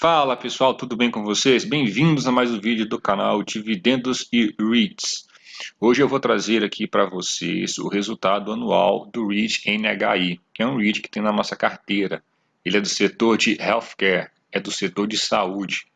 Fala pessoal, tudo bem com vocês? Bem-vindos a mais um vídeo do canal Dividendos e REITs. Hoje eu vou trazer aqui para vocês o resultado anual do REIT NHI, que é um REIT que tem na nossa carteira. Ele é do setor de Healthcare, é do setor de saúde.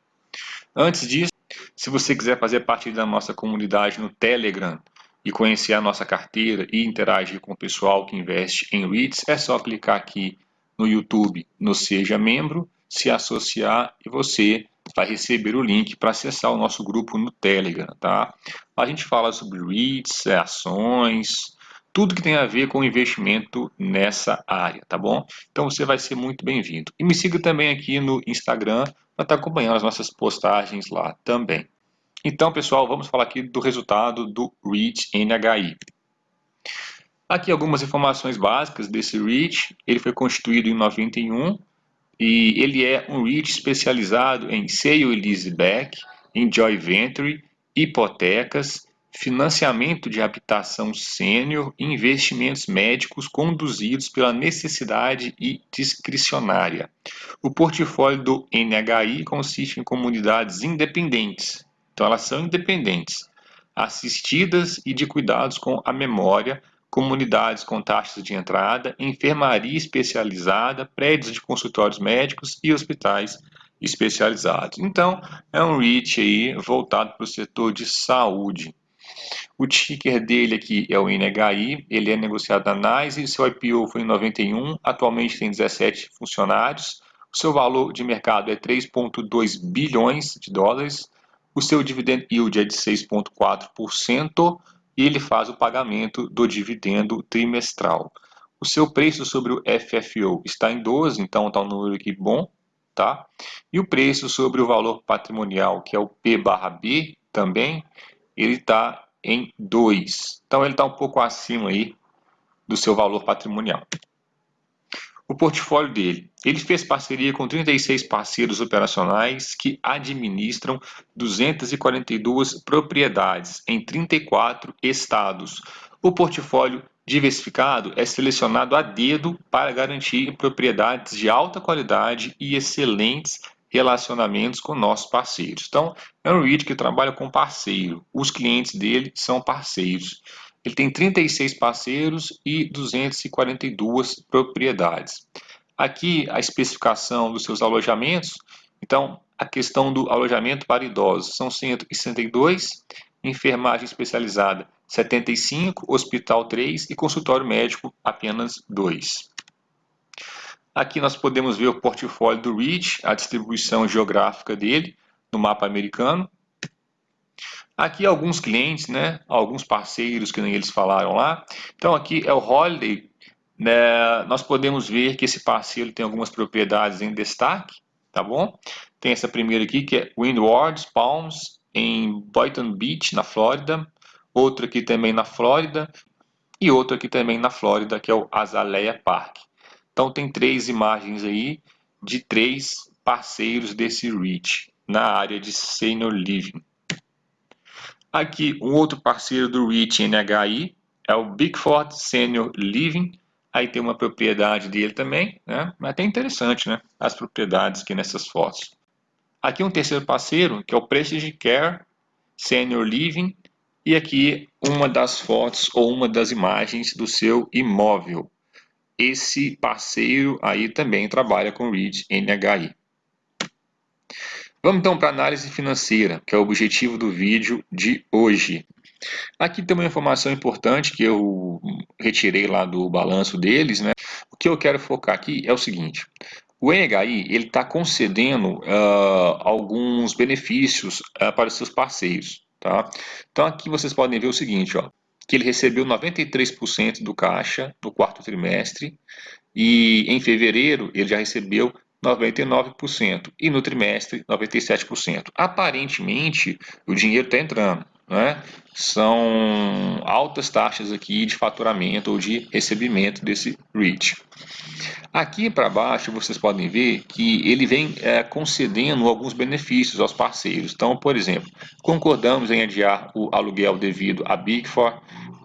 Antes disso, se você quiser fazer parte da nossa comunidade no Telegram e conhecer a nossa carteira e interagir com o pessoal que investe em REITs, é só clicar aqui no YouTube no Seja Membro se associar e você vai receber o link para acessar o nosso grupo no Telegram, tá? A gente fala sobre REITs, é, ações, tudo que tem a ver com investimento nessa área, tá bom? Então você vai ser muito bem-vindo. E me siga também aqui no Instagram para estar tá acompanhando as nossas postagens lá também. Então, pessoal, vamos falar aqui do resultado do REIT NHI. Aqui algumas informações básicas desse REIT. Ele foi constituído em 91 e ele é um REIT especializado em sale e leaseback, em joint venture, hipotecas, financiamento de habitação sênior e investimentos médicos conduzidos pela necessidade e discricionária. O portfólio do NHI consiste em comunidades independentes, então elas são independentes, assistidas e de cuidados com a memória, comunidades com taxas de entrada, enfermaria especializada, prédios de consultórios médicos e hospitais especializados. Então, é um REIT aí voltado para o setor de saúde. O ticker dele aqui é o NHI, ele é negociado na NYSE, seu IPO foi em 91, atualmente tem 17 funcionários, o seu valor de mercado é 3,2 bilhões de dólares, o seu dividend yield é de 6,4%, e ele faz o pagamento do dividendo trimestral. O seu preço sobre o FFO está em 12, então está um número aqui bom, tá? E o preço sobre o valor patrimonial, que é o P barra B também, ele está em 2. Então ele está um pouco acima aí do seu valor patrimonial o portfólio dele. Ele fez parceria com 36 parceiros operacionais que administram 242 propriedades em 34 estados. O portfólio diversificado é selecionado a dedo para garantir propriedades de alta qualidade e excelentes relacionamentos com nossos parceiros. Então, é um REIT que trabalha com parceiro. Os clientes dele são parceiros. Ele tem 36 parceiros e 242 propriedades. Aqui a especificação dos seus alojamentos. Então, a questão do alojamento para idosos são 162, enfermagem especializada 75, hospital 3 e consultório médico apenas 2. Aqui nós podemos ver o portfólio do REIT, a distribuição geográfica dele no mapa americano. Aqui alguns clientes, né, alguns parceiros que nem eles falaram lá. Então aqui é o Holiday, né, nós podemos ver que esse parceiro tem algumas propriedades em destaque, tá bom? Tem essa primeira aqui que é Windward Palms, em Boynton Beach, na Flórida. Outra aqui também na Flórida. E outra aqui também na Flórida, que é o Azalea Park. Então tem três imagens aí de três parceiros desse REIT na área de Senior Living. Aqui, um outro parceiro do REIT NHI é o Bigford Senior Living. Aí tem uma propriedade dele também, né? Mas é até interessante, né? As propriedades aqui nessas fotos. Aqui um terceiro parceiro, que é o Prestige Care Senior Living. E aqui uma das fotos ou uma das imagens do seu imóvel. Esse parceiro aí também trabalha com REIT NHI. Vamos então para a análise financeira, que é o objetivo do vídeo de hoje. Aqui tem uma informação importante que eu retirei lá do balanço deles. Né? O que eu quero focar aqui é o seguinte. O NHI está concedendo uh, alguns benefícios uh, para os seus parceiros. Tá? Então aqui vocês podem ver o seguinte, ó, que ele recebeu 93% do caixa no quarto trimestre e em fevereiro ele já recebeu 99% e no trimestre 97%. Aparentemente o dinheiro está entrando, né? São altas taxas aqui de faturamento ou de recebimento desse REIT. Aqui para baixo vocês podem ver que ele vem é, concedendo alguns benefícios aos parceiros. Então, por exemplo, concordamos em adiar o aluguel devido a Big Four,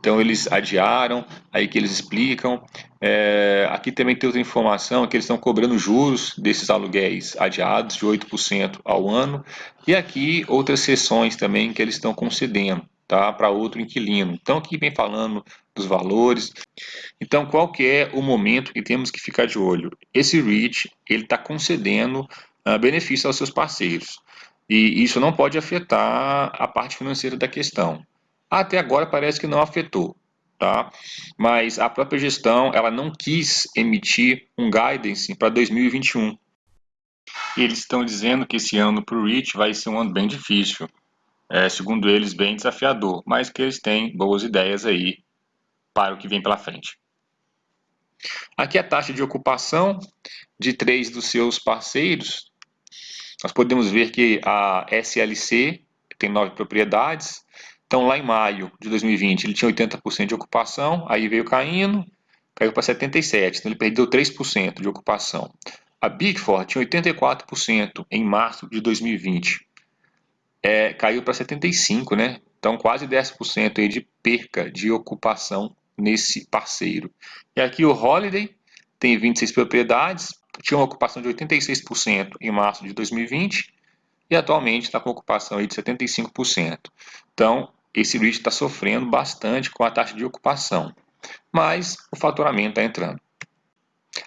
Então eles adiaram, aí que eles explicam. É, aqui também tem outra informação, que eles estão cobrando juros desses aluguéis adiados de 8% ao ano. E aqui outras sessões também que eles estão concedendo tá, para outro inquilino. Então aqui vem falando dos valores. Então qual que é o momento que temos que ficar de olho? Esse REIT ele está concedendo uh, benefícios aos seus parceiros. E isso não pode afetar a parte financeira da questão. Até agora parece que não afetou, tá? Mas a própria gestão, ela não quis emitir um guidance para 2021. E eles estão dizendo que esse ano para o REIT vai ser um ano bem difícil. É, segundo eles, bem desafiador, mas que eles têm boas ideias aí para o que vem pela frente. Aqui a taxa de ocupação de três dos seus parceiros. Nós podemos ver que a SLC tem nove propriedades, então, lá em maio de 2020, ele tinha 80% de ocupação, aí veio caindo, caiu para 77%, então ele perdeu 3% de ocupação. A Big Four tinha 84% em março de 2020, é, caiu para 75%, né? Então, quase 10% aí de perca de ocupação nesse parceiro. E aqui o Holiday tem 26 propriedades, tinha uma ocupação de 86% em março de 2020 e atualmente está com ocupação aí de 75%. Então, esse REIT está sofrendo bastante com a taxa de ocupação, mas o faturamento está entrando.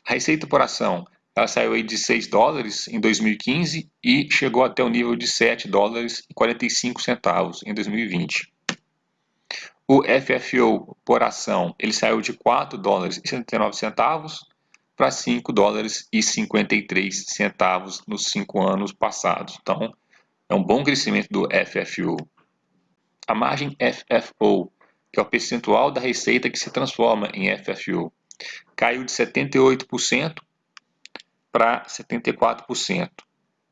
A receita por ação ela saiu aí de 6 dólares em 2015 e chegou até o nível de 7 dólares e 45 centavos em 2020. O FFO por ação ele saiu de 4 dólares e 79 centavos para 5 dólares e 53 centavos nos 5 anos passados. Então, é um bom crescimento do FFO a margem FFO, que é o percentual da receita que se transforma em FFO, caiu de 78% para 74%.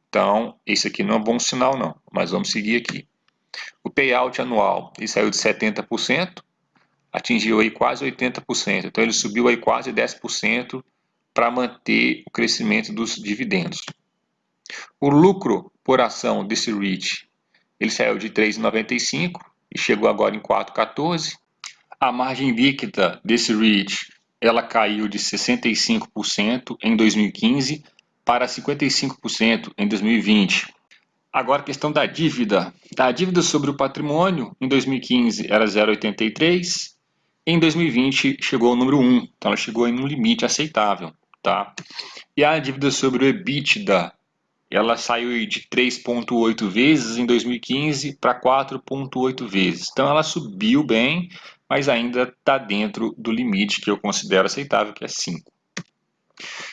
Então, isso aqui não é um bom sinal não, mas vamos seguir aqui. O payout anual, ele saiu de 70%, atingiu aí quase 80%, então ele subiu aí quase 10% para manter o crescimento dos dividendos. O lucro por ação desse REIT ele saiu de 3,95 e chegou agora em 4,14. A margem líquida desse REIT ela caiu de 65% em 2015 para 55% em 2020. Agora a questão da dívida. A dívida sobre o patrimônio em 2015 era 0,83, em 2020 chegou ao número 1, então ela chegou em um limite aceitável. Tá? E a dívida sobre o EBITDA ela saiu de 3,8 vezes em 2015 para 4,8 vezes. Então ela subiu bem, mas ainda está dentro do limite que eu considero aceitável, que é 5.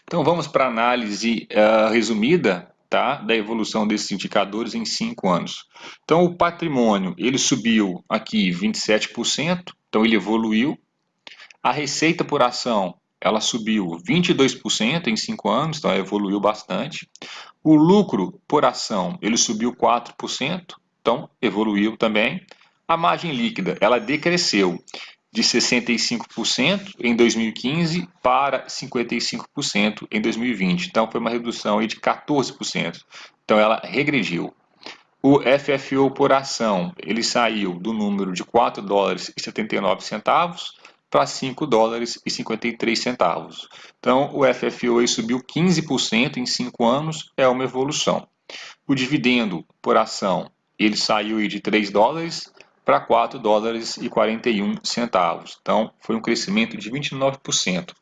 Então vamos para a análise uh, resumida tá, da evolução desses indicadores em 5 anos. Então o patrimônio ele subiu aqui 27%, então ele evoluiu. A receita por ação ela subiu 22% em 5 anos, então evoluiu bastante. O lucro por ação, ele subiu 4%, então evoluiu também. A margem líquida, ela decresceu de 65% em 2015 para 55% em 2020. Então foi uma redução aí de 14%. Então ela regrediu. O FFO por ação, ele saiu do número de 4 dólares e 79 centavos para 5 dólares e 53 centavos. Então, o FFO subiu 15% em 5 anos, é uma evolução. O dividendo por ação, ele saiu de 3 dólares para 4 dólares e 41 centavos. Então, foi um crescimento de 29%.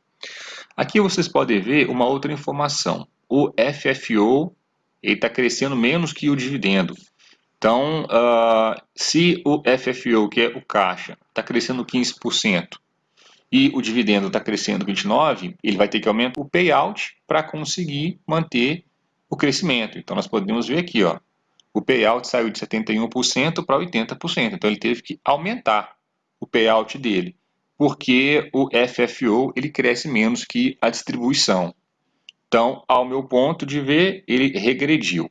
Aqui vocês podem ver uma outra informação. O FFO está crescendo menos que o dividendo. Então, uh, se o FFO, que é o caixa, está crescendo 15%, e o dividendo está crescendo 29, ele vai ter que aumentar o payout para conseguir manter o crescimento. Então nós podemos ver aqui, ó, o payout saiu de 71% para 80%. Então ele teve que aumentar o payout dele, porque o FFO ele cresce menos que a distribuição. Então, ao meu ponto de ver, ele regrediu.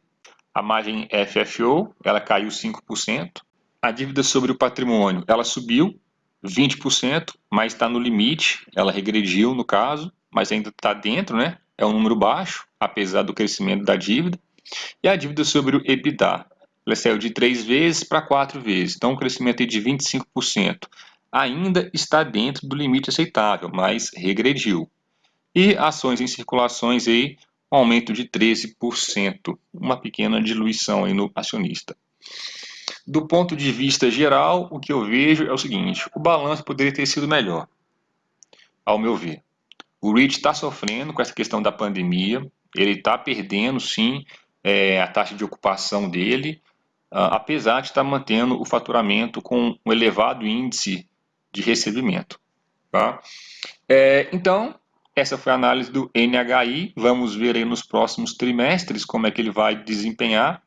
A margem FFO, ela caiu 5%. A dívida sobre o patrimônio, ela subiu 20%, mas está no limite, ela regrediu no caso, mas ainda está dentro, né? É um número baixo, apesar do crescimento da dívida. E a dívida sobre o EBITDA, ela saiu de 3 vezes para 4 vezes, então um crescimento de 25%. ainda está dentro do limite aceitável, mas regrediu. E ações em circulações aí, um aumento de 13%, uma pequena diluição aí no acionista. Do ponto de vista geral, o que eu vejo é o seguinte, o balanço poderia ter sido melhor, ao meu ver. O REIT está sofrendo com essa questão da pandemia, ele está perdendo sim é, a taxa de ocupação dele, uh, apesar de estar tá mantendo o faturamento com um elevado índice de recebimento. Tá? É, então, essa foi a análise do NHI, vamos ver aí nos próximos trimestres como é que ele vai desempenhar,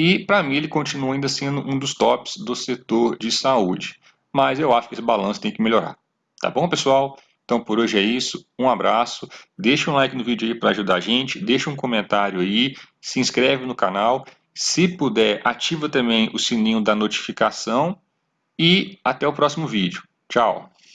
e para mim ele continua ainda sendo um dos tops do setor de saúde, mas eu acho que esse balanço tem que melhorar. Tá bom, pessoal? Então por hoje é isso, um abraço, deixa um like no vídeo aí para ajudar a gente, deixa um comentário aí, se inscreve no canal, se puder ativa também o sininho da notificação e até o próximo vídeo. Tchau!